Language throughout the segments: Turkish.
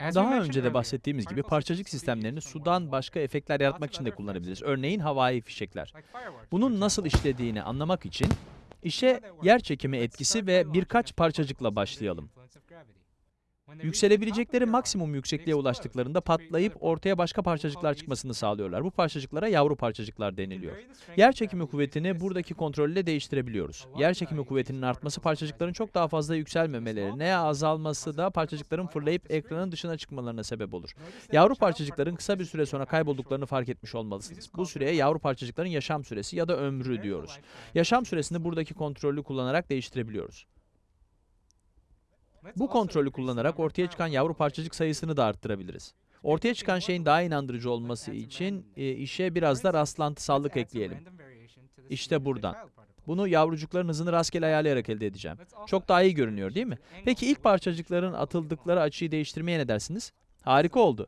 Daha önce de bahsettiğimiz gibi parçacık sistemlerini sudan başka efektler yaratmak için de kullanabiliriz. Örneğin havai fişekler. Bunun nasıl işlediğini anlamak için işe yer çekimi etkisi ve birkaç parçacıkla başlayalım. Yükselebilecekleri maksimum yüksekliğe ulaştıklarında patlayıp ortaya başka parçacıklar çıkmasını sağlıyorlar. Bu parçacıklara yavru parçacıklar deniliyor. Yer çekimi kuvvetini buradaki kontrolle değiştirebiliyoruz. Yer çekimi kuvvetinin artması parçacıkların çok daha fazla yükselmemelerine, azalması da parçacıkların fırlayıp ekranın dışına çıkmalarına sebep olur. Yavru parçacıkların kısa bir süre sonra kaybolduklarını fark etmiş olmalısınız. Bu süreye yavru parçacıkların yaşam süresi ya da ömrü diyoruz. Yaşam süresini buradaki kontrolü kullanarak değiştirebiliyoruz. Bu kontrolü kullanarak ortaya çıkan yavru parçacık sayısını da arttırabiliriz. Ortaya çıkan şeyin daha inandırıcı olması için e, işe biraz da rastlantısallık ekleyelim. İşte buradan. Bunu yavrucukların hızını rastgele ayarlayarak elde edeceğim. Çok daha iyi görünüyor değil mi? Peki ilk parçacıkların atıldıkları açıyı değiştirmeye ne dersiniz? Harika oldu.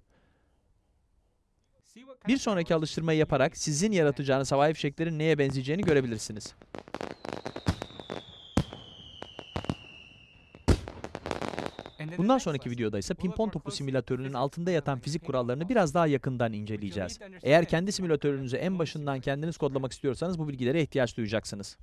Bir sonraki alıştırmayı yaparak sizin yaratacağınız havai fişeklerin neye benzeyeceğini görebilirsiniz. Bundan sonraki videoda ise pimpon topu simülatörünün altında yatan fizik kurallarını biraz daha yakından inceleyeceğiz. Eğer kendi simülatörünüzü en başından kendiniz kodlamak istiyorsanız bu bilgilere ihtiyaç duyacaksınız.